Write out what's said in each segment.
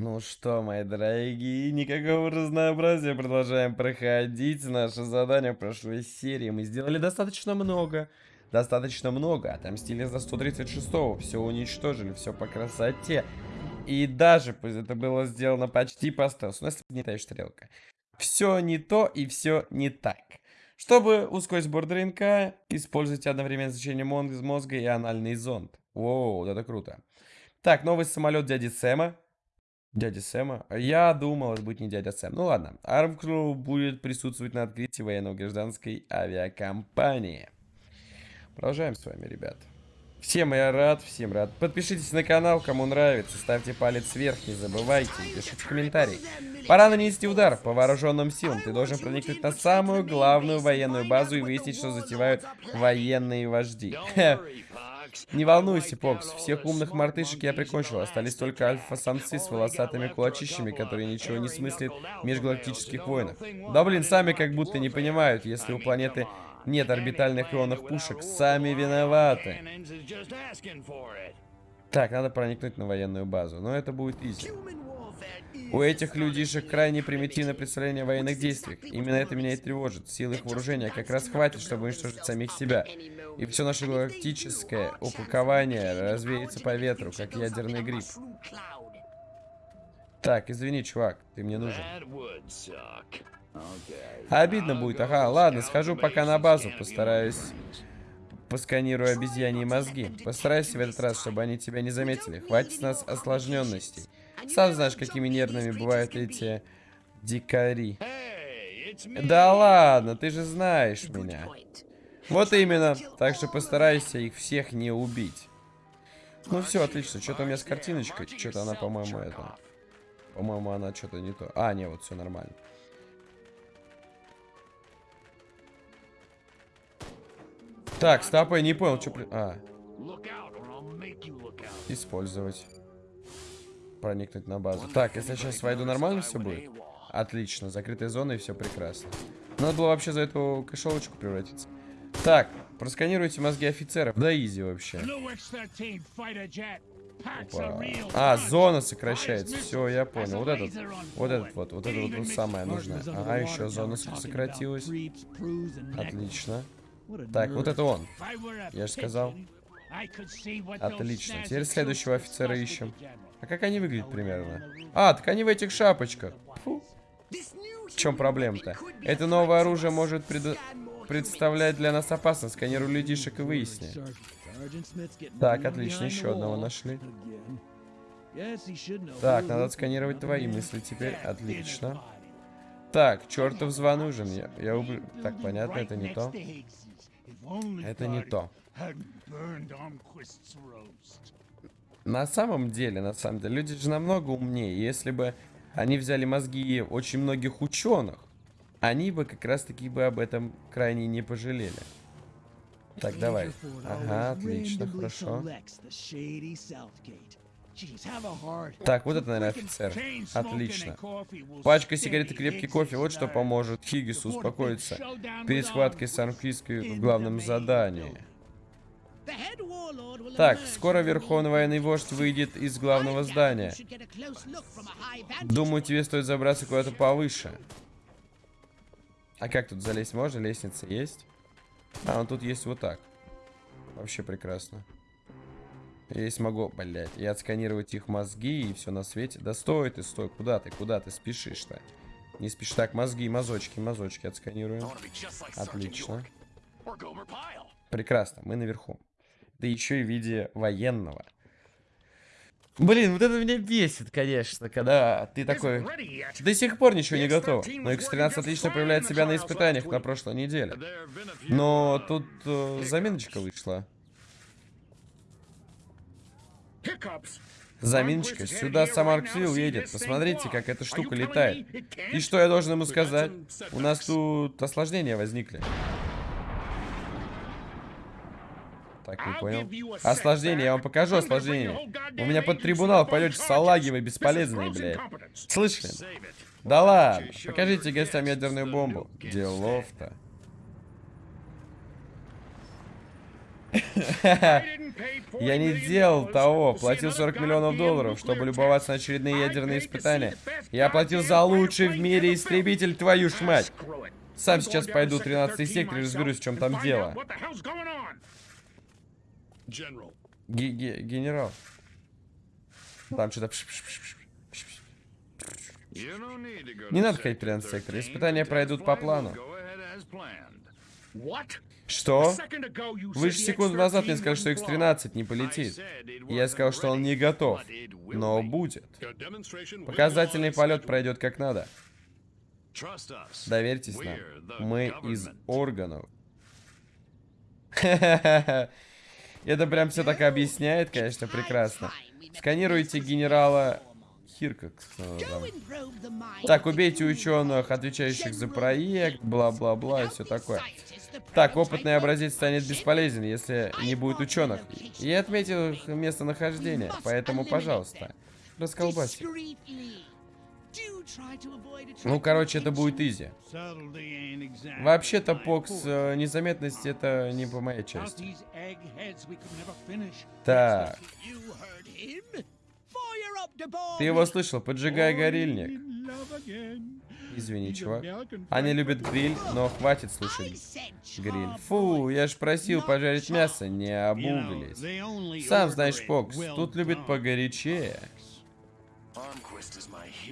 Ну что, мои дорогие, никакого разнообразия. Продолжаем проходить наше задание в прошлой серии. Мы сделали достаточно много. Достаточно много. Отомстили за 136-го. Все уничтожили, все по красоте. И даже это было сделано почти по стелсу. У нас не та стрелка. Все не то и все не так. Чтобы ускорить сбор ДНК, используйте одновременно значение мозга и анальный зонд. Воу, это круто. Так, новый самолет дяди Сэма. Дядя Сэма? Я думал, это будет не дядя Сэм. Ну ладно. Армкру будет присутствовать на открытии военно-гражданской авиакомпании. Продолжаем с вами, ребят. Всем я рад, всем рад. Подпишитесь на канал, кому нравится. Ставьте палец вверх, не забывайте. Пишите комментарии. Пора нанести удар по вооруженным силам. Ты должен проникнуть на самую главную военную базу и выяснить, что затевают военные вожди. Не волнуйся, Покс, всех умных мартышек я прикончил. Остались только альфа-самцы с волосатыми кулачищами, которые ничего не смыслят в межгалактических войнах. Да блин, сами как будто не понимают, если у планеты нет орбитальных ионных пушек, сами виноваты. Так, надо проникнуть на военную базу, но это будет изи. У этих людишек крайне примитивное представление о военных действиях. Именно это меня и тревожит. Сил их вооружения как раз хватит, чтобы уничтожить самих себя. И все наше галактическое упакование развеется по ветру, как ядерный гриб. Так, извини, чувак, ты мне нужен. Обидно будет, ага. Ладно, схожу пока на базу, постараюсь... Посканирую обезьяньи мозги. Постарайся в этот раз, чтобы они тебя не заметили. Хватит с нас осложненностей. Сам знаешь, какими нервными бывают эти дикари. Да ладно, ты же знаешь меня. Вот именно. Так что постарайся их всех не убить. Ну все, отлично. Что-то у меня с картиночкой. Что-то она, по-моему, это... По-моему, она что-то не то. А, не, вот все нормально. Так, стоп, я не понял, что... А. Использовать. Проникнуть на базу. Так, если я сейчас войду, нормально все будет? Отлично, закрытая зона и все прекрасно. Надо было вообще за эту кошелочку превратиться. Так, просканируйте мозги офицеров. Да изи вообще. Опа. А, зона сокращается. Все, я понял. Вот этот, вот этот вот, вот это вот, вот самое нужное. Ага, еще зона сократилась. Отлично. Так, вот это он. Я же сказал. Отлично. Теперь следующего офицера ищем. А как они выглядят примерно? А, так они в этих шапочках. Фу. В чем проблема-то? Это новое оружие может пред... представлять для нас опасность. Сканируй людишек и выясни. Так, отлично. Еще одного нашли. Так, надо отсканировать твои мысли теперь. Отлично. Так, чертов звон нужен. Я, я уб... Так, понятно, это не то. Это не то. На самом деле, на самом деле, люди же намного умнее. Если бы они взяли мозги очень многих ученых, они бы как раз таки бы об этом крайне не пожалели. Так, давай. Ага, отлично, хорошо. Так, вот это, наверное, офицер. Отлично. Пачка сигарет и крепкий кофе. Вот что поможет Хиггису успокоиться перед схваткой с Армфиской в главном задании. Так, скоро Верховный военный вождь выйдет из главного здания. Думаю, тебе стоит забраться куда-то повыше. А как тут залезть можно? Лестница есть? А, ну тут есть вот так. Вообще прекрасно. Я смогу, блядь, и отсканировать их мозги и все на свете. Да стой ты, стой, куда ты, куда ты спешишь-то? Не спешишь. Так, мозги, мазочки, мазочки отсканируем. Отлично. Прекрасно, мы наверху. Да еще и в виде военного. Блин, вот это меня бесит, конечно, когда ты такой... До сих пор ничего не готов. Но X13 отлично проявляет себя на испытаниях на прошлой неделе. Но тут э, заминочка вышла. Заминочка, сюда сам Арксвилл едет. Посмотрите, как эта штука летает. И что я должен ему сказать? У нас тут осложнения возникли. Так, не понял. Осложнение, я вам покажу осложнение. У меня под трибунал пойдете салаги вы бесполезные, блядь. Слышали? Да ладно, покажите гостям ядерную бомбу. Делов-то. Я не делал того. Платил 40 миллионов долларов, чтобы любоваться на очередные ядерные испытания. Я платил за лучший в мире истребитель, твою ж мать. Сам сейчас пойду в 13 сектор и разберусь, в чем там дело. Ге -ге Генерал. Там что-то... Не надо ходить в 13 сектор. Испытания пройдут по плану. Что? Вы же секунду назад мне сказали, что X-13 не полетит. Я сказал, что он не готов. Но будет. Показательный полет пройдет как надо. Доверьтесь нам. Мы из органов. Это прям все так объясняет, конечно, прекрасно. Сканируйте генерала Хирка. Так, убейте ученых, отвечающих за проект, бла-бла-бла и все такое. Так, опытный образец станет бесполезен, если не будет ученых. Я отметил их местонахождение, поэтому, пожалуйста, расколбасьте. Ну, короче, это будет изи. Вообще-то, Покс, э, незаметность это не по моей части. Так. Ты его слышал? Поджигай горильник. Извини, чувак. Они любят гриль, но хватит слушать гриль. Фу, я ж просил пожарить мясо, не обуглись. Сам знаешь, Покс, тут любят погорячее.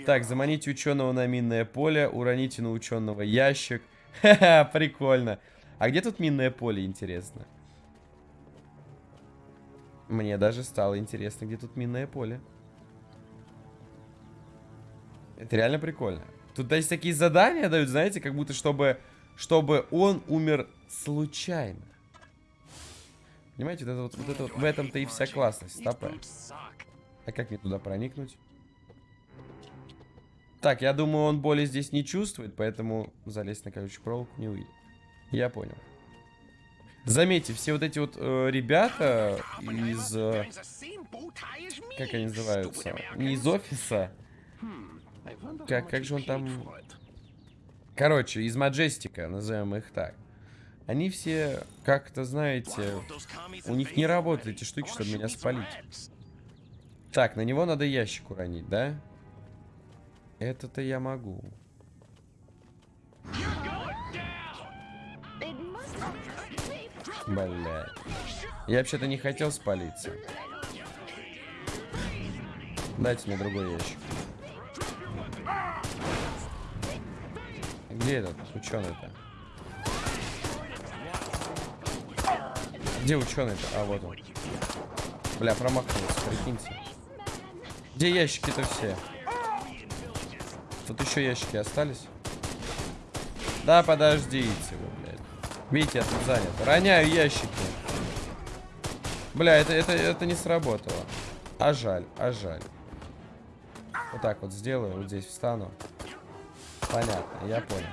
Так, заманите ученого на минное поле, уроните на ученого ящик. Ха-ха, прикольно. А где тут минное поле, интересно? Мне даже стало интересно, где тут минное поле. Это реально прикольно. Тут есть такие задания дают, знаете, как будто чтобы, чтобы он умер случайно. Понимаете, вот это вот, вот это вот в этом-то и вся классность. Стопэ. А как мне туда проникнуть? Так, я думаю, он боли здесь не чувствует, поэтому залезть на колючую проволоку не увидит. Я понял. Заметьте, все вот эти вот э, ребята из... Э, как они называются? Не из офиса. Как, как же он там... Короче, из Маджестика, назовем их так. Они все, как-то, знаете, у них не работают эти штуки, чтобы меня спалить. Так, на него надо ящик уронить, да? Это-то я могу. Блядь. Я вообще-то не хотел спалиться. Дайте мне другой ящик. Где этот ученый-то? Где ученый-то? А, вот он. Бля, промахнулся, прикиньте. Где ящики-то все? Тут еще ящики остались. Да, подождите вы, блядь. Видите, я тут занят. Роняю ящики. Бля, это, это, это не сработало. А жаль, а жаль. Вот так вот сделаю, вот здесь встану. Понятно, я понял.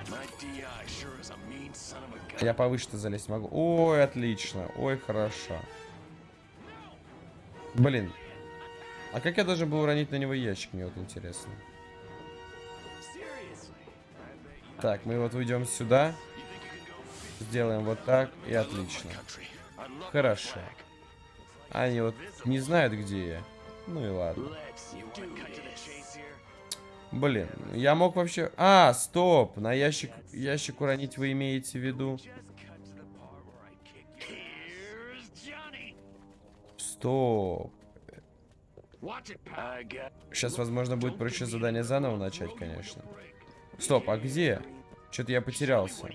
Я повыше-то залезть могу. Ой, отлично. Ой, хорошо. Блин. А как я должен был уронить на него ящик, мне вот интересно. Так, мы вот уйдем сюда. Сделаем вот так, и отлично. Хорошо. Они вот не знают, где я. Ну и ладно. Блин, я мог вообще... А, стоп! На ящик, ящик уронить вы имеете в виду? Стоп. Сейчас, возможно, будет проще задание заново начать, конечно. Стоп, а где? Что-то я потерялся.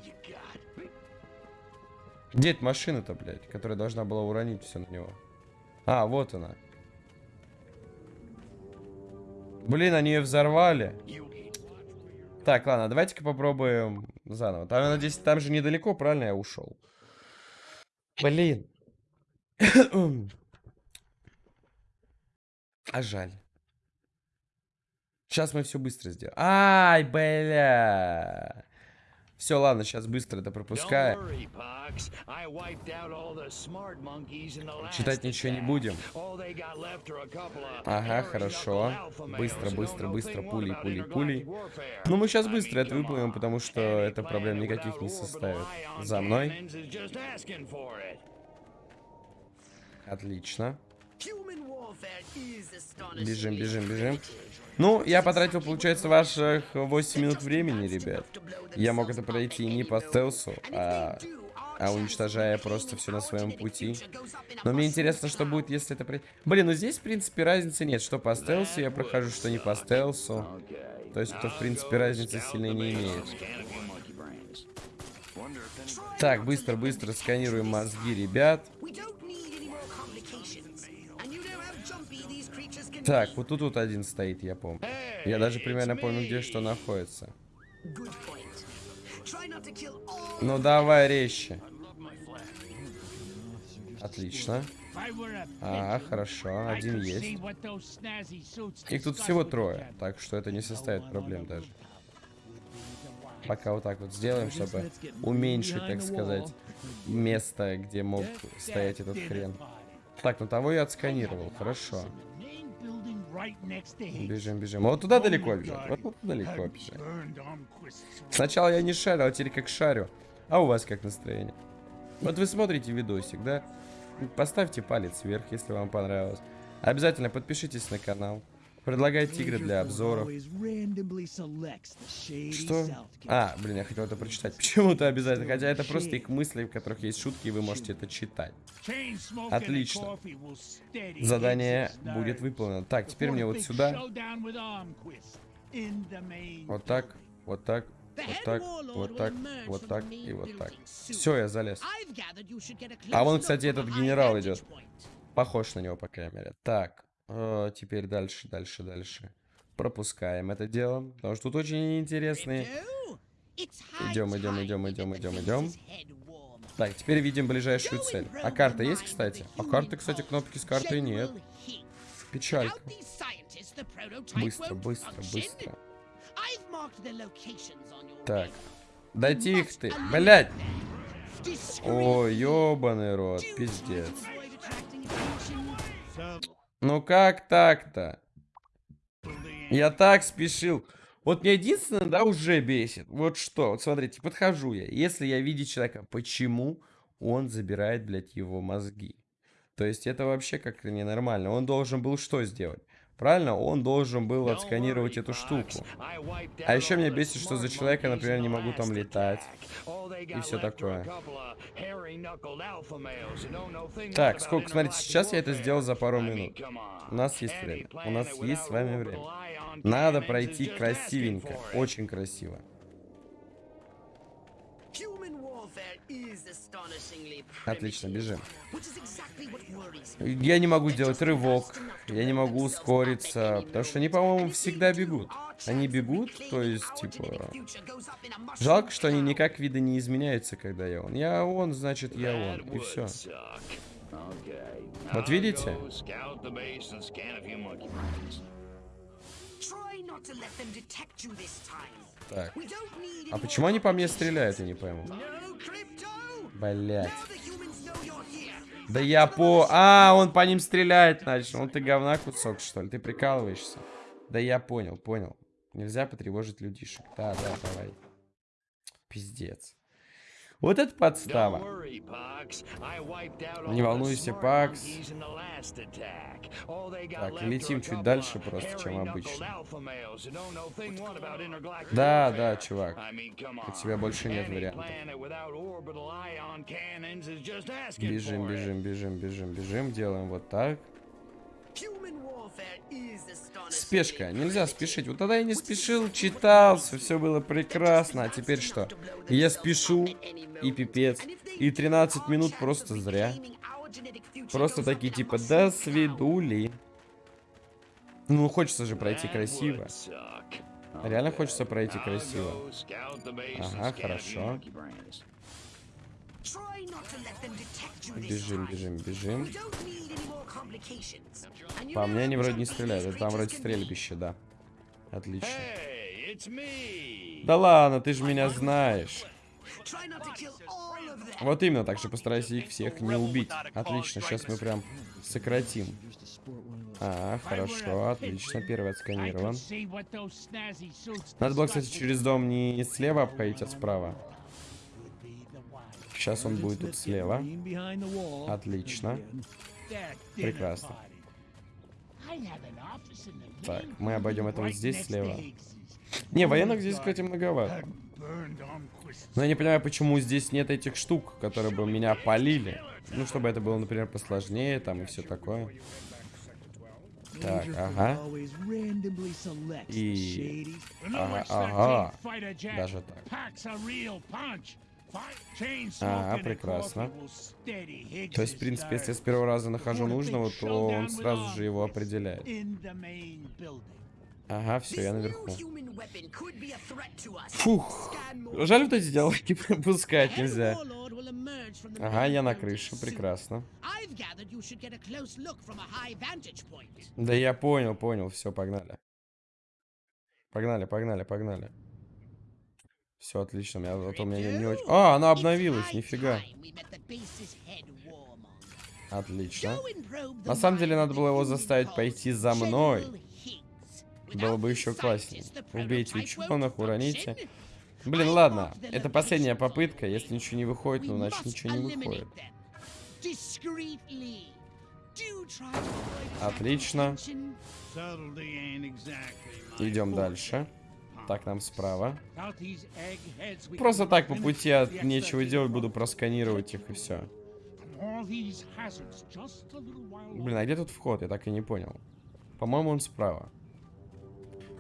Где эта машина-то, блядь, которая должна была уронить все на него? А, вот она. Блин, они ее взорвали. Так, ладно, давайте-ка попробуем заново. Там, я надеюсь, там же недалеко, правильно я ушел? Блин. а жаль. Сейчас мы все быстро сделаем. Ай, бля. Все, ладно, сейчас быстро это пропускаем. Читать ничего не будем. Ага, хорошо. Быстро, быстро, быстро, пулей, пулей, пулей. Ну, мы сейчас быстро это выполним, потому что это проблем никаких не составит. За мной. Отлично. Бежим, Бежим, бежим. Ну, я потратил, получается, ваших 8 минут времени, ребят. Я мог это пройти не по стелсу, а, а уничтожая просто все на своем пути. Но мне интересно, что будет, если это пройти. Блин, ну здесь, в принципе, разницы нет. Что по стелсу я прохожу, что не по стелсу. То есть, это, в принципе, разницы сильно не имеет. Так, быстро, быстро сканируем мозги, ребят. Так, вот тут вот один стоит, я помню. Я даже примерно помню, где что находится. Ну давай резче. Отлично. А, хорошо, один есть. Их тут всего трое, так что это не составит проблем даже. Пока вот так вот сделаем, чтобы уменьшить, так сказать, место, где мог стоять этот хрен. Так, ну того я отсканировал, хорошо. Бежим, бежим. Вот туда далеко бежать. Вот, туда далеко бежать. Сначала я не шарил, а теперь как шарю. А у вас как настроение? Вот вы смотрите видосик, да? Поставьте палец вверх, если вам понравилось. Обязательно подпишитесь на канал. Предлагайте игры для обзоров. Что? А, блин, я хотел это прочитать. Почему-то обязательно. Хотя это просто их мысли, в которых есть шутки, и вы можете это читать. Отлично. Задание будет выполнено. Так, теперь мне вот сюда. Вот так, вот так, вот так, вот так, вот так и вот так. Все, я залез. А вон, кстати, этот генерал идет. Похож на него, по крайней мере. Так, э, теперь дальше, дальше, дальше. Пропускаем это дело, потому что тут очень интересные. Идем, идем, идем, идем, идем, идем. Так, теперь видим ближайшую цель. А карта есть, кстати? А карты, кстати, кнопки с картой нет. Печалька. Быстро, быстро, быстро. Так. Да тихо ты. Блять. О, ёбаный рот. Пиздец. Ну как так-то? Я так спешил. Вот мне единственное, да, уже бесит. Вот что, вот смотрите, подхожу я. Если я видел человека, почему он забирает, блядь, его мозги? То есть это вообще как-то ненормально. Он должен был что сделать? Правильно? Он должен был отсканировать эту штуку. А еще меня бесит, что за человека, например, не могу там летать. И все такое. Так, сколько, смотрите, сейчас я это сделал за пару минут. У нас есть время. У нас есть с вами время. Надо пройти красивенько. Очень красиво. Отлично, бежим. Я не могу сделать рывок. Я не могу ускориться. Потому что они, по-моему, всегда бегут. Они бегут, то есть, типа... Жалко, что они никак вида не изменяются, когда я он. Я он, значит, я он. И все. Вот видите? Так. А почему они по мне стреляют, я не пойму. Блять. Да я по... А, он по ним стрелять начал. Ну ты говна кусок, что ли? Ты прикалываешься? Да я понял, понял. Нельзя потревожить людишек. Да, да, давай. Пиздец. Вот это подстава. Не волнуйся, Пакс. Так, летим чуть дальше просто, чем обычно. Да, да, чувак. У тебя больше нет вариантов. Бежим, бежим, бежим, бежим, бежим. Делаем вот так. Спешка, нельзя спешить. Вот тогда я не спешил, читался, все было прекрасно. А теперь что? Я спешу, и пипец. И 13 минут просто зря. Просто такие типа, до свидули. Ну, хочется же пройти красиво. Реально хочется пройти красиво. Ага, хорошо. Бежим, бежим, бежим. По мне они вроде не стреляют. Это там вроде стрельбище, да. Отлично. Да ладно, ты же меня знаешь. Вот именно, так что постарайся их всех не убить. Отлично, сейчас мы прям сократим. А, хорошо, отлично, первый отсканирован. Надо было, кстати, через дом не слева обходить, а справа. Сейчас он будет тут слева. Отлично. Прекрасно. Так, мы обойдем это вот здесь слева. Не, военных здесь, кстати, многовато. Но я не понимаю, почему здесь нет этих штук, которые бы меня полили. Ну, чтобы это было, например, посложнее, там и все такое. Так, ага. И... Ага, ага. Даже так. Ага, прекрасно. То есть, в принципе, если я с первого раза нахожу нужного, то он сразу же его определяет. Ага, все, я наверху. Фух. Жаль, вот эти диалоги пропускать нельзя. Ага, я на крыше, прекрасно. Да я понял, понял, все, погнали. Погнали, погнали, погнали. Все отлично, я, а то у меня не, не очень... А, она обновилась, нифига. Отлично. На самом деле надо было его заставить пойти за мной. Было бы еще класснее. Убейте ученых, уроните. Блин, ладно. Это последняя попытка. Если ничего не выходит, ну, значит ничего не выходит. Отлично. Идем дальше. Так, нам справа. Просто так по пути от нечего делать буду просканировать их и все. Блин, а где тут вход? Я так и не понял. По-моему, он справа.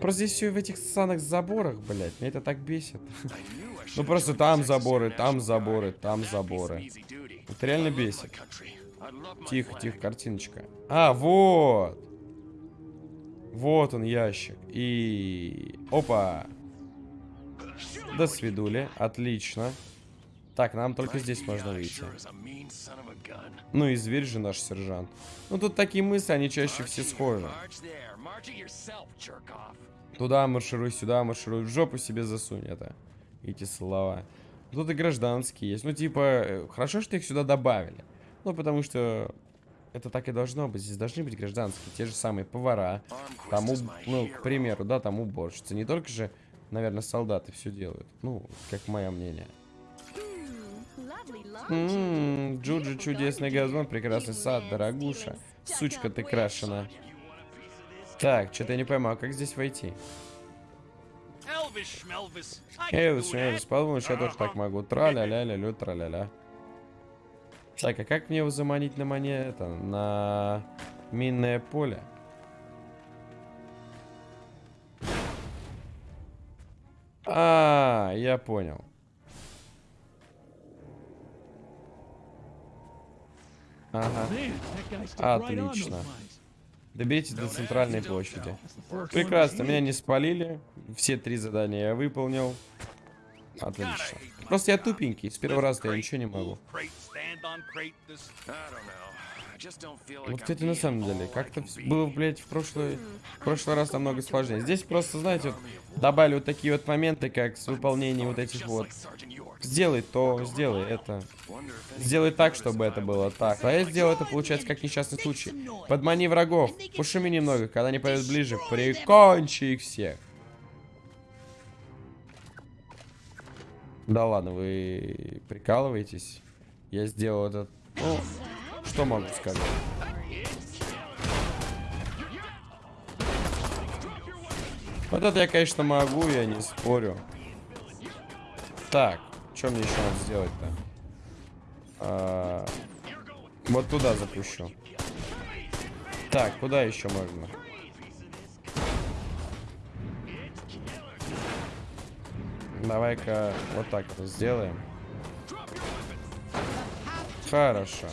Просто здесь все в этих ссаных заборах, блядь. Меня это так бесит. Ну просто там заборы, там заборы, там заборы. Это реально бесит. Тихо, тихо, картиночка. А, вот. Вот он, ящик. И... Опа. До свидули. Отлично. Так, нам только здесь можно выйти. Ну и зверь же наш сержант. Ну тут такие мысли, они чаще все схожи. Туда маршируй, сюда маршируй. В жопу себе засунь это. Эти слова. Тут и гражданские есть. Ну, типа, э, хорошо, что их сюда добавили. Ну, потому что это так и должно быть. Здесь должны быть гражданские. Те же самые повара. Тому, ну, к примеру, да, там уборщицы. Не только же, наверное, солдаты все делают. Ну, как мое мнение. Ммм, Джуджи чудесный газон, прекрасный сад, дорогуша. Сучка ты крашена. Так, что-то я не пойму, а как здесь войти? Элвис, Шмелвис, подумаешь, я тоже так могу. Тра-ля-ля-ля-лю, тра-ля-ля. Так, а как мне его заманить на монета? На минное поле? А, я понял. Ага. Отлично. Доберитесь до центральной площади. Прекрасно, меня не спалили. Все три задания я выполнил. Отлично. Просто я тупенький, с первого раза я ничего не могу. Вот, кстати, на самом деле, как-то было, блядь, в прошлый, в прошлый раз намного сложнее. Здесь просто, знаете, вот, добавили вот такие вот моменты, как с выполнением вот этих вот Сделай то, сделай это. Сделай так, чтобы это было так. А я сделал это, получается, как несчастный случай. Подмани врагов. Пошуми немного. Когда они пойдут ближе, прикончи их всех. Да ладно, вы прикалываетесь? Я сделал этот... Ну, что могу сказать? Вот это я, конечно, могу, я не спорю. Так. Что мне еще надо сделать-то? А, вот туда запущу. Так, куда еще можно? Давай-ка вот так это сделаем. Хорошо.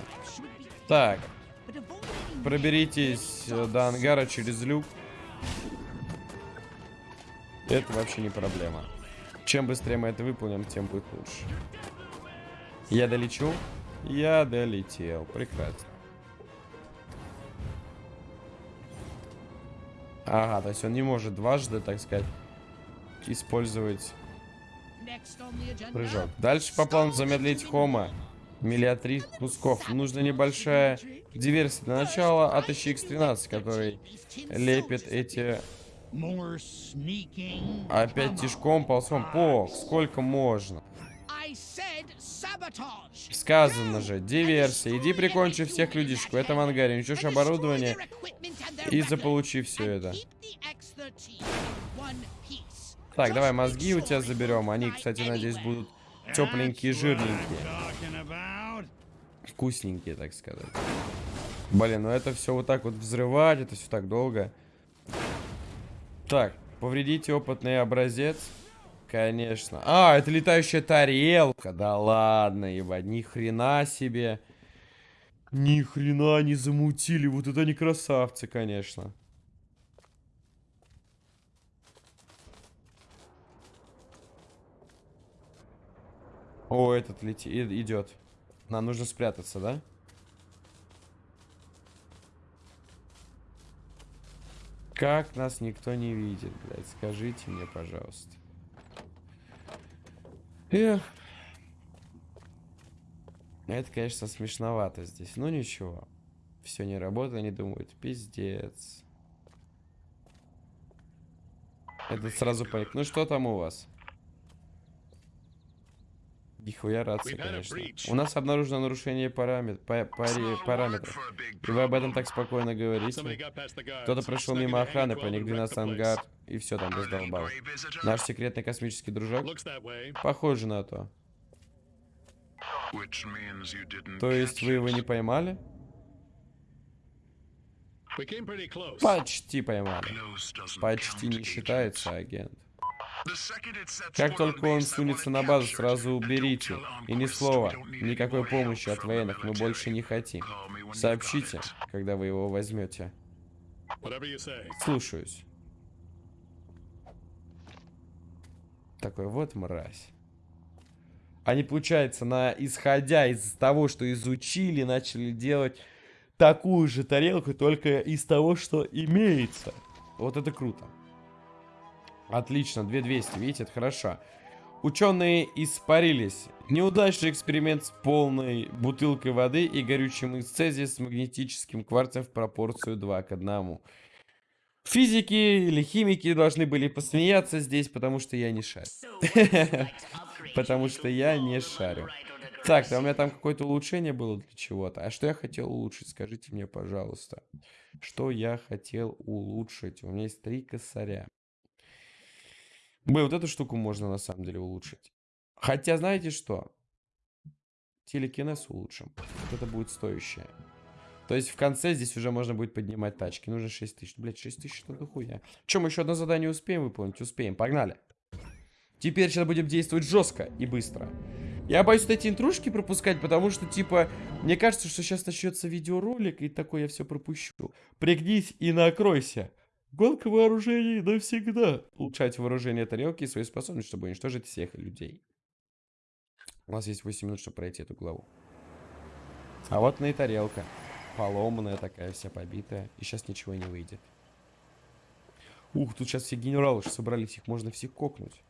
Так. Проберитесь до ангара через люк. Это вообще не проблема. Чем быстрее мы это выполним, тем будет лучше. Я долечу? Я долетел. Прекрасно. Ага, то есть он не может дважды, так сказать, использовать прыжок. Дальше по плану замедлить Хома. Миллиатри кусков. Нужна небольшая диверсия. Для начала отыщи X13, который лепит эти Опять тишком ползком. Пок, сколько можно? Сказано же, диверсия. Иди прикончи всех людишек в этом ангаре, уничтожь оборудование и заполучи все это. Так, давай мозги у тебя заберем. Они, кстати, надеюсь, будут тепленькие, жирненькие. Вкусненькие, так сказать. Блин, ну это все вот так вот взрывать, это все так долго. Так, повредите опытный образец. Конечно. А, это летающая тарелка. Да ладно, ебать, ни хрена себе. Ни хрена не замутили. Вот это они красавцы, конечно. О, этот летит, идет. Нам нужно спрятаться, да? Как нас никто не видит, блядь? Скажите мне, пожалуйста. Эх. Это, конечно, смешновато здесь. Ну ничего. Все не работает, они думают, пиздец. Это сразу понял. Ну что там у вас? Нихуя рация, конечно. У нас обнаружено нарушение парамет... па пари параметров. И вы об этом так спокойно говорите. Кто-то прошел мимо охраны, проник 12 ангар, и все там раздолбал. Наш секретный космический дружок? Похоже на то. То есть вы его не поймали? Почти поймали. Почти не считается, агент. Как только он сунется на базу, сразу уберите. И ни слова, никакой помощи от военных мы больше не хотим. Сообщите, когда вы его возьмете. Слушаюсь. Такой вот мразь. Они, получается, на, исходя из того, что изучили, начали делать такую же тарелку, только из того, что имеется. Вот это круто. Отлично, 2200, видите, это хорошо. Ученые испарились. Неудачный эксперимент с полной бутылкой воды и горючим из цезия с магнетическим кварцем в пропорцию 2 к 1. Физики или химики должны были посмеяться здесь, потому что я не шарю. Потому что я не шарю. Так, у меня там какое-то улучшение было для чего-то. А что я хотел улучшить? Скажите мне, пожалуйста. Что я хотел улучшить? У меня есть три косаря. Б, вот эту штуку можно на самом деле улучшить. Хотя, знаете что? Телекинез улучшим. Вот это будет стоящее. То есть в конце здесь уже можно будет поднимать тачки. Нужно 6 тысяч. Блять, 6 тысяч, что дохуя. Чем еще одно задание успеем выполнить? Успеем. Погнали. Теперь сейчас будем действовать жестко и быстро. Я боюсь вот эти интрушки пропускать, потому что, типа, мне кажется, что сейчас начнется видеоролик, и такой я все пропущу. Пригнись и накройся. Гонка вооружений навсегда. Улучшать вооружение тарелки и свои способности, чтобы уничтожить всех людей. У нас есть 8 минут, чтобы пройти эту главу. А вот на и тарелка. Поломанная такая, вся побитая. И сейчас ничего не выйдет. Ух, тут сейчас все генералы уже собрались. Их можно всех кокнуть.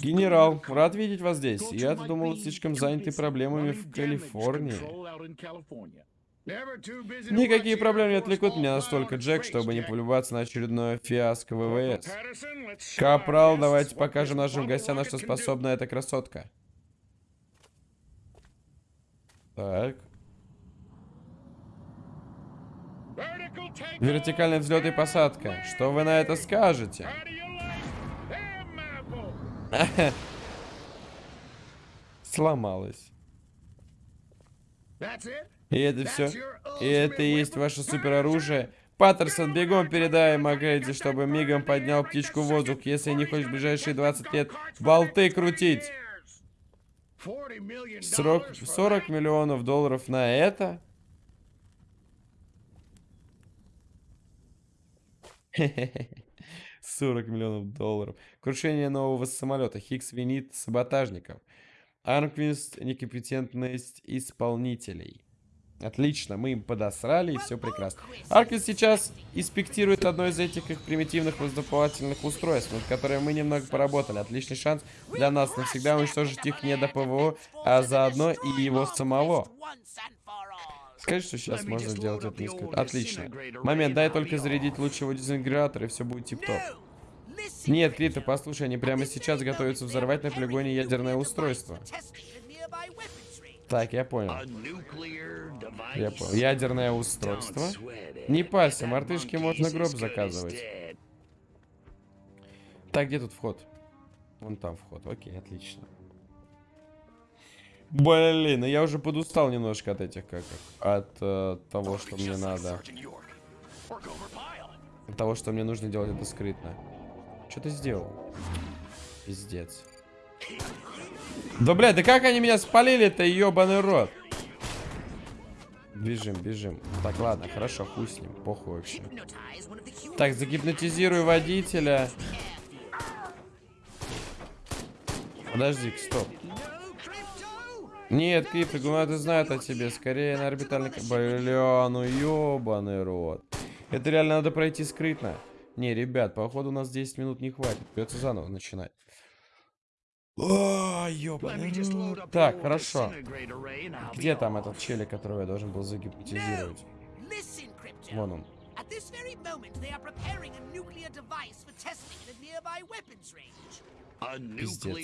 Генерал, рад видеть вас здесь. Я-то думал, слишком заняты проблемами в Калифорнии. Никакие проблемы не отвлекут меня настолько, Джек, чтобы не полюбаться на очередное фиаско ВВС. Капрал, давайте покажем нашим гостям, на что способна эта красотка. Так. Вертикальный взлет и посадка. Что вы на это скажете? Сломалась. И это все. И это и есть ваше супероружие. Паттерсон, бегом передай Макгрейди, чтобы мигом поднял птичку в воздух, если не хочешь в ближайшие 20 лет болты крутить. Срок 40 миллионов долларов на это? 40 миллионов долларов. Крушение нового самолета. Хикс винит саботажников. Арквист некомпетентность исполнителей. Отлично, мы им подосрали, и все прекрасно. Арквист сейчас инспектирует одно из этих их примитивных воздуховательных устройств, над которыми мы немного поработали. Отличный шанс для нас навсегда уничтожить их не до ПВО, а заодно и его самого. Скажи, что сейчас можно сделать это несколько... Отлично. Момент, дай только зарядить лучшего дезинтегратора, и все будет тип-топ. Нет, Крита, послушай, они прямо сейчас готовятся взорвать на полигоне ядерное устройство. Так, я понял. Я понял. Ядерное устройство. Не пальцы, мартышки можно гроб заказывать. Так, где тут вход? Вон там вход. Окей, отлично. Блин, ну я уже подустал немножко от этих как от э, того, что мне надо. От того, что мне нужно делать это скрытно. Что ты сделал? Пиздец. Да, блядь, да как они меня спалили-то, ебаный рот? Бежим, бежим. Так, ладно, хорошо, хуй с ним, похуй вообще. Так, загипнотизируй водителя. Подожди, стоп. Нет, Крипто, гуманаты знают о тебе. Скорее на орбитальный... Бля, ну ебаный рот. Это реально надо пройти скрытно. Не, ребят, походу у нас 10 минут не хватит. Придется заново начинать. О, ёбаный. Так, хорошо. Где там этот челик, которого я должен был загипнотизировать? Вон он. Пиздец.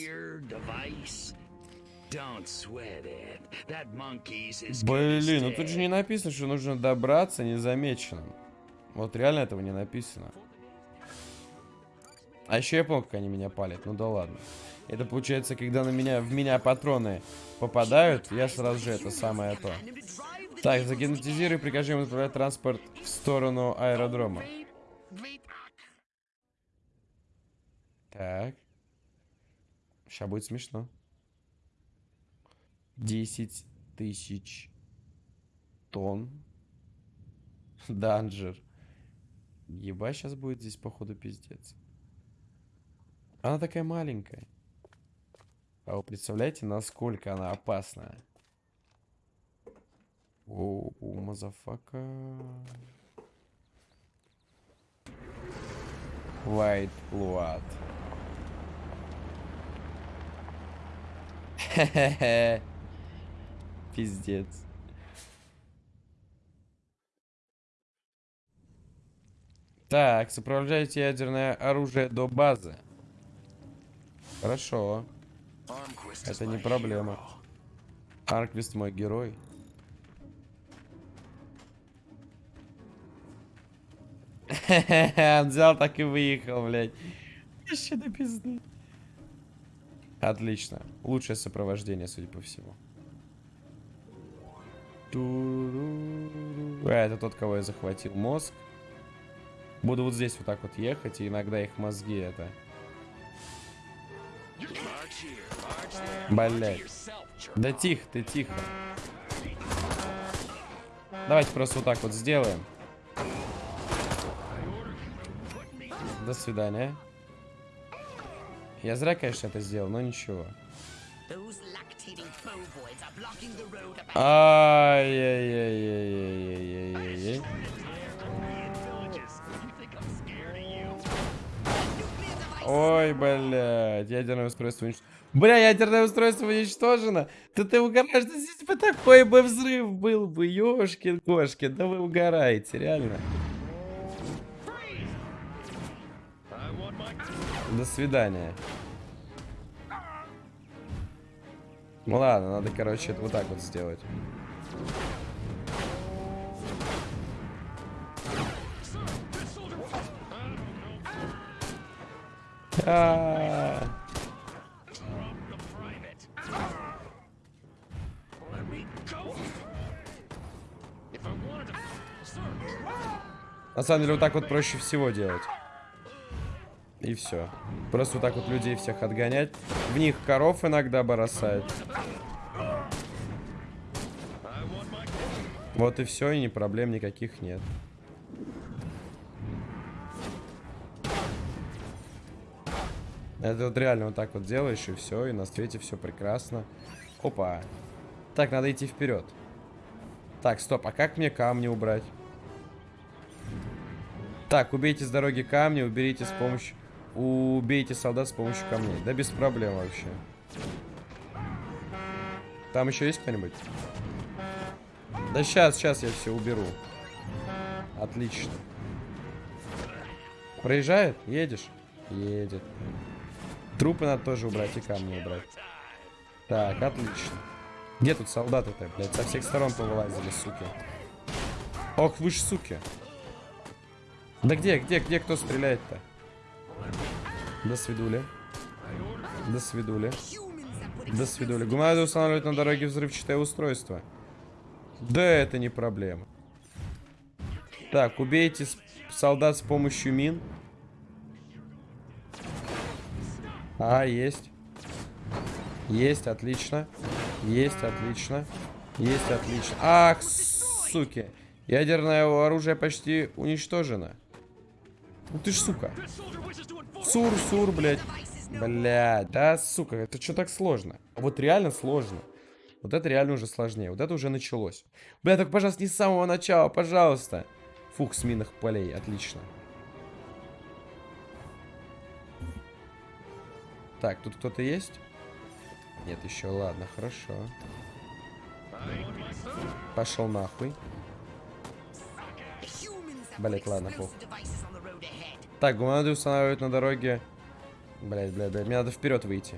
Блин, ну тут же не написано, что нужно добраться незамеченным. Вот реально этого не написано. А еще я помню, как они меня палят. Ну да ладно. Это получается, когда на меня, в меня патроны попадают, я сразу же это самое то. Так, загипнотизируй, прикажи ему отправлять транспорт в сторону аэродрома. Так. Сейчас будет смешно. 10 тысяч тонн. Данжер. Еба сейчас будет здесь, походу, пиздец. Она такая маленькая. А вы представляете, насколько она опасная? О, motherfucker. White Blood. Пиздец. Так, сопровождайте ядерное оружие до базы. Хорошо. Это не проблема. Арквист мой герой. Он взял так и выехал, блядь. Вообще до пизды. Отлично. Лучшее сопровождение, судя по всему. А, это тот, кого я захватил мозг. Буду вот здесь вот так вот ехать, и иногда их мозги это... Блять. Да тихо ты, тихо. Давайте просто вот так вот сделаем. До свидания. Я зря, конечно, это сделал, но ничего. Ай-яй-яй-яй-яй-яй-яй-яй. Ой, блядь, ядерное устройство уничтожено. Бля, ядерное устройство уничтожено. Да ты угораешь, да здесь бы такой бы взрыв был бы, ёшкин кошки. Да вы угораете, реально. До свидания. Ну ладно, надо, короче, это вот так вот сделать. А -а -а. На самом деле, вот так вот проще всего делать. И все. Просто вот так вот людей всех отгонять. В них коров иногда бросать. Вот и все, и ни проблем никаких нет. Это вот реально вот так вот делаешь, и все, и на свете все прекрасно. Опа. Так, надо идти вперед. Так, стоп, а как мне камни убрать? Так, убейте с дороги камни, уберите с помощью... Убейте солдат с помощью камней. Да без проблем вообще. Там еще есть кто-нибудь? Да сейчас, сейчас я все уберу. Отлично. Проезжает? Едешь? Едет. Трупы надо тоже убрать и камни убрать. Так, отлично. Где тут солдаты-то, блядь? Со всех сторон повылазили, суки. Ох, вы ж суки. Да где, где, где кто стреляет-то? До свидули. До свидули. До свидули. Гуманады устанавливать на дороге взрывчатое устройство. Да это не проблема. Так, убейте солдат с помощью мин. А, есть. Есть, отлично. Есть, отлично. Есть, отлично. Ах, суки. Ядерное оружие почти уничтожено. Ну ты ж сука. Сур, сур, блядь. Блядь, да, сука, это что так сложно? Вот реально сложно. Вот это реально уже сложнее. Вот это уже началось. Бля, так, пожалуйста, не с самого начала, пожалуйста. Фух, с минных полей, отлично. Так, тут кто-то есть? Нет, еще, ладно, хорошо. Пошел нахуй. Блять, ладно, пох. Так, гуманады устанавливают на дороге. Блять, блять, блять. Мне надо вперед выйти.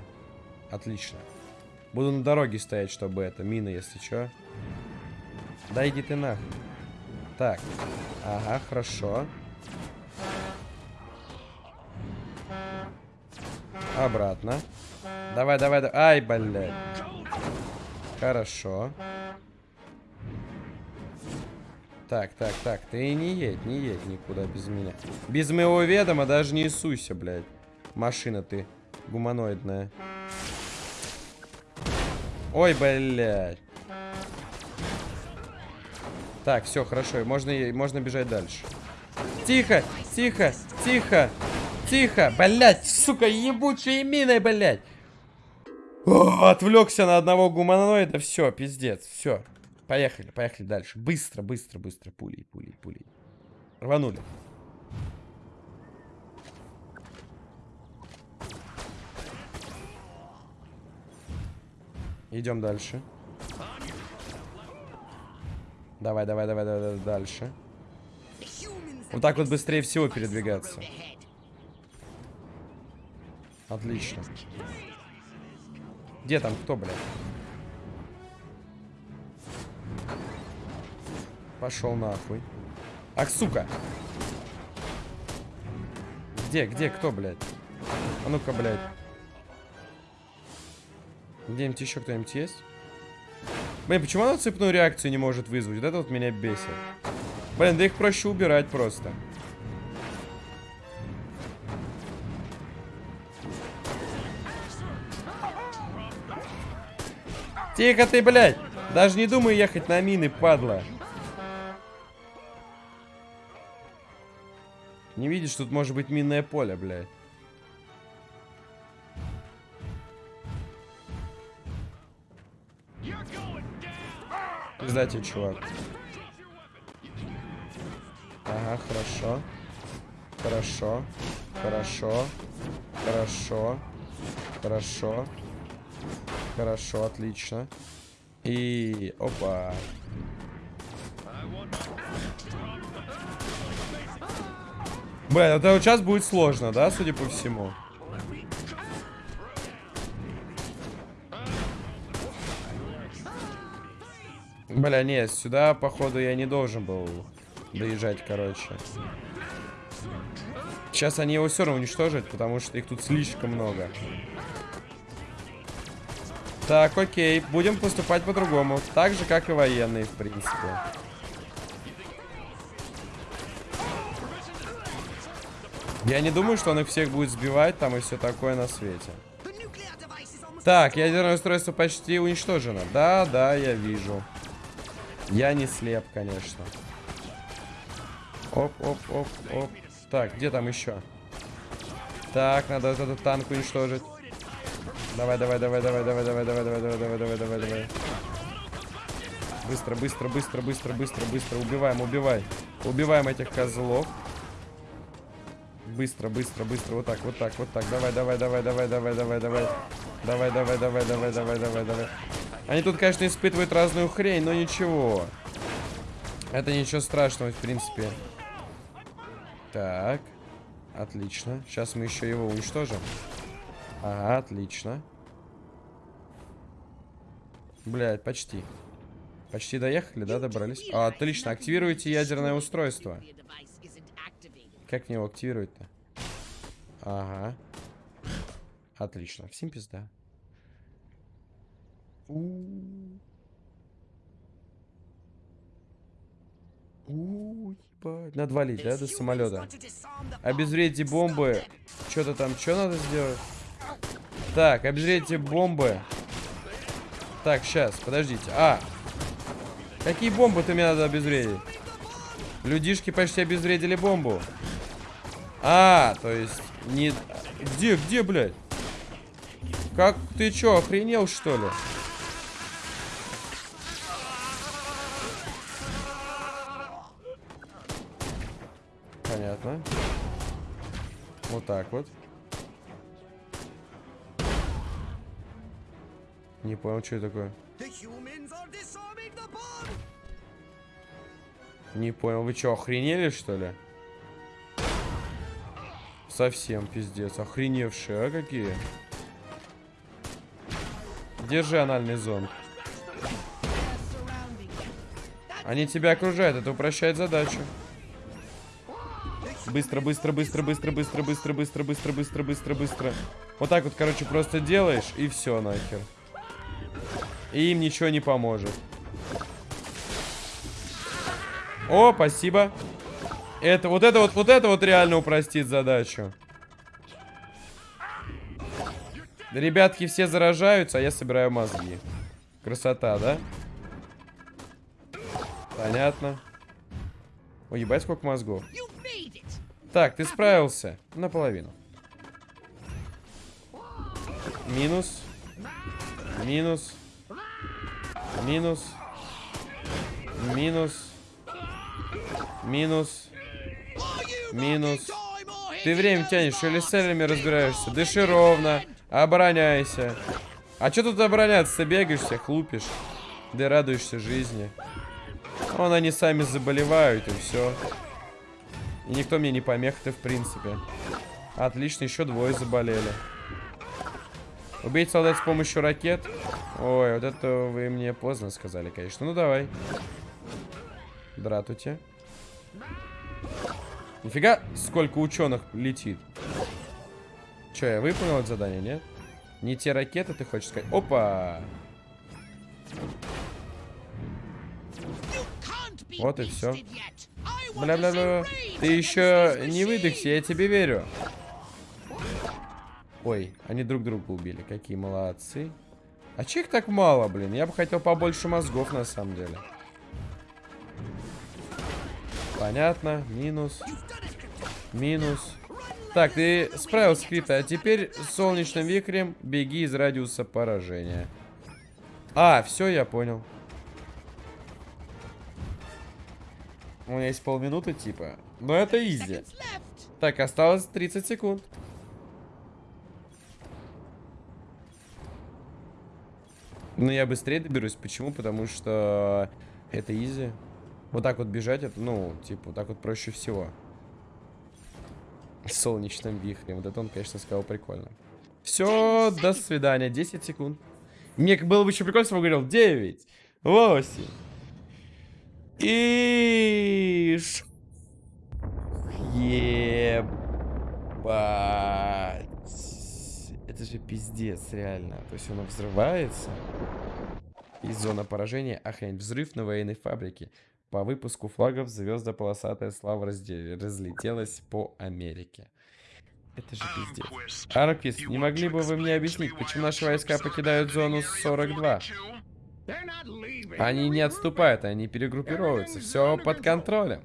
Отлично. Буду на дороге стоять, чтобы это. Мина, если что. Да иди ты нахуй. Так. Ага, хорошо. Обратно. Давай, давай, давай. Ай, блядь. Хорошо. Так, так, так. Ты не едь, не едь никуда без меня. Без моего ведома даже не суйся, блядь. Машина ты гуманоидная. Ой, блядь. Так, все, хорошо. Можно, можно бежать дальше. Тихо, тихо, тихо, тихо. Блядь, сука, ебучие мины, блядь. О, отвлекся на одного гуманоида. Все, пиздец, все. Поехали, поехали дальше. Быстро, быстро, быстро. Пулей, пулей, пулей. Рванули. Идем дальше. Давай, давай, давай, давай, дальше. Вот так вот быстрее всего передвигаться. Отлично. Где там кто, блядь? Пошел нахуй. Ах, сука. Где, где, кто, блядь? А ну-ка, блядь. Где-нибудь еще кто-нибудь есть? Блин, почему она цепную реакцию не может вызвать? Вот это вот меня бесит. Блин, да их проще убирать просто. Тихо ты, блядь! Даже не думай ехать на мины, падла. Не видишь, тут может быть минное поле, блядь. Пиздайте, чувак. Ага, хорошо. Хорошо. Хорошо. Хорошо. Хорошо. Хорошо, отлично. И... Опа. Блин, это вот сейчас будет сложно, да, судя по всему? Бля, нет, сюда, походу, я не должен был доезжать, короче. Сейчас они его все равно уничтожат, потому что их тут слишком много. Так, окей, будем поступать по-другому. Так же, как и военные, в принципе. Я не думаю, что он их всех будет сбивать там и все такое на свете. Так, ядерное устройство почти уничтожено. Да, да, я вижу. Я не слеп, конечно. Оп, оп, оп, оп. Так, где там еще? Так, надо этот танк уничтожить. Давай, давай, давай, давай, давай, давай, давай, давай, давай, давай, давай, давай, давай. Быстро, быстро, быстро, быстро, быстро, быстро. Убиваем, убивай. Убиваем этих козлов. Быстро, быстро, быстро. Вот так, вот так, вот так. Давай, давай, давай, давай, давай, давай, давай. Давай, давай, давай, давай, давай, давай, давай. Они тут, конечно, испытывают разную хрень, но ничего. Это ничего страшного, в принципе. Так. Отлично. Сейчас мы еще его уничтожим. Ага, отлично. Блядь, почти. Почти доехали, да, добрались? А, отлично, активируйте ядерное устройство. Как мне его активировать-то? Ага. Отлично. Всем пизда. У У, ебать. Надо валить, да, до самолета. Обезвредите бомбы. Что-то там, что надо сделать? Так, обезвредите бомбы. Так, сейчас, подождите. А, какие бомбы-то мне надо обезвредить? Людишки почти обезвредили бомбу. А, то есть, не... Где, где, блядь? Как, ты чё, охренел, что ли? Понятно. Вот так вот. Не понял, что это такое. Не понял, вы что, охренели, что ли? Совсем пиздец. Охреневшие, а какие? Держи анальный зонд. Они тебя окружают, это упрощает задачу. Быстро, быстро, быстро, быстро, быстро, быстро, быстро, быстро, быстро, быстро, быстро. Вот так вот, короче, просто делаешь, и все нахер. И им ничего не поможет. О, спасибо. Это, вот это вот, вот это вот реально упростит задачу. Ребятки все заражаются, а я собираю мозги. Красота, да? Понятно. Ой, ебать, сколько мозгов. Так, ты справился. Наполовину. Минус. Минус. Минус. Минус. Минус. Минус. Ты время тянешь, или с целями разбираешься. Дыши ровно. Обороняйся. А что тут обороняться? Ты бегаешь, всех лупишь. Да радуешься жизни. Вон они сами заболевают, и все. И никто мне не помех-то, в принципе. Отлично, еще двое заболели. Убить солдат с помощью ракет? Ой, вот это вы мне поздно сказали, конечно. Ну, давай. Дратуйте. Нифига, сколько ученых летит. Че, я выполнил это задание, нет? Не те ракеты, ты хочешь сказать? Опа! Вот и все. Бля-бля-бля. Ты еще не выдохся, я тебе верю. Ой, они друг друга убили. Какие молодцы. А че их так мало, блин? Я бы хотел побольше мозгов, на самом деле. Понятно. Минус. Минус. Так, ты справился, Крита. А теперь солнечным вихрем беги из радиуса поражения. А, все, я понял. У меня есть полминуты, типа. Но это изи. Так, осталось 30 секунд. Ну, я быстрее доберусь. Почему? Потому что это изи. Вот так вот бежать, это, ну, типа, вот так вот проще всего. Солнечным вихрем. Вот это он, конечно, сказал прикольно. Все, до свидания. 10 секунд. Мне было бы еще прикольно, если бы говорил 9, 8. И... Ебать. Это же пиздец, реально. То есть он взрывается. И зона поражения. Охренеть. Взрыв на военной фабрике. По выпуску флагов звезда полосатая слава разлетелась по Америке. Это же пиздец. Арквист, не могли бы вы мне объяснить, почему наши войска покидают зону 42? Они не отступают, они перегруппируются. Все под контролем.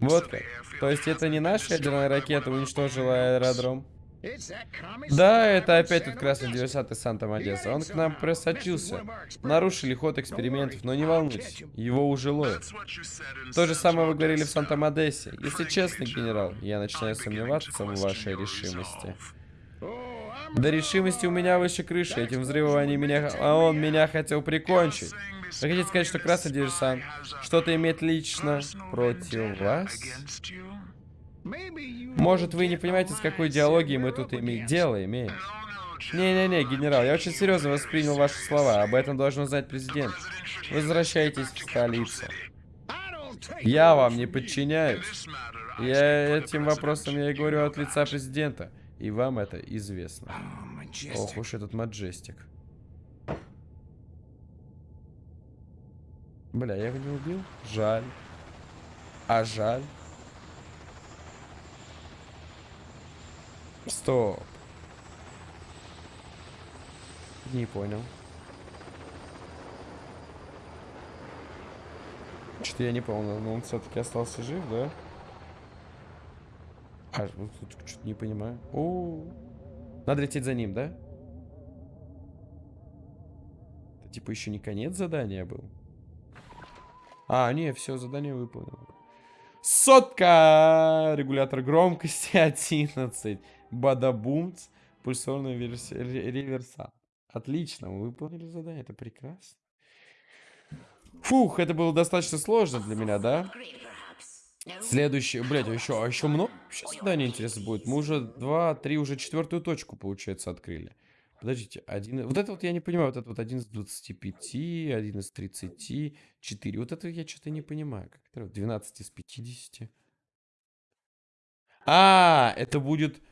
Вот как. То есть это не наша ядерная ракета уничтожила аэродром? Да, это опять тот красный диверсант из Санта-Мадеса. Он к нам просочился. Нарушили ход экспериментов, но не волнуйтесь, его уже ловят. То же самое вы говорили в Санта-Мадесе. Если честно, генерал, я начинаю сомневаться в вашей решимости. До решимости у меня выше крыши. Этим взрывом они меня... А он меня хотел прикончить. Вы хотите сказать, что красный диверсант что-то имеет лично против вас? Может, вы не понимаете, с какой идеологией мы тут име... дело имеем? Не-не-не, генерал, я очень серьезно воспринял ваши слова. Об этом должен знать президент. Возвращайтесь в столицу. Я вам не подчиняюсь. Я этим вопросом я и говорю от лица президента. И вам это известно. Ох уж этот маджестик. Бля, я его не убил? Жаль. А жаль. Стоп. Не понял. Что-то я не понял, но он все-таки остался жив, да? А, ну, тут что-то не понимаю. О, надо лететь за ним, да? Это типа еще не конец задания был. А, не, все, задание выполнено. Сотка! Регулятор громкости 11. Бадабумц. Пульсорная версия реверса. Отлично, мы выполнили задание, это прекрасно. Фух, это было достаточно сложно для меня, да? Следующее, блядь, а еще, а еще много сейчас задание интересно будет. Мы уже два, три, уже четвертую точку, получается, открыли. Подождите, один... Вот это вот я не понимаю, вот это вот один из 25, один из 30, 4. Вот это я что-то не понимаю. Как это? 12 из 50. А, это будет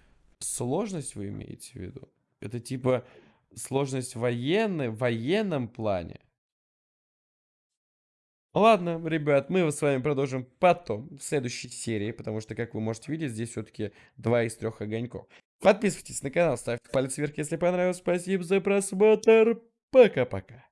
сложность вы имеете в виду? Это типа сложность военной, в военном плане? Ладно, ребят, мы с вами продолжим потом, в следующей серии, потому что, как вы можете видеть, здесь все-таки два из трех огоньков. Подписывайтесь на канал, ставьте палец вверх, если понравилось. Спасибо за просмотр. Пока-пока.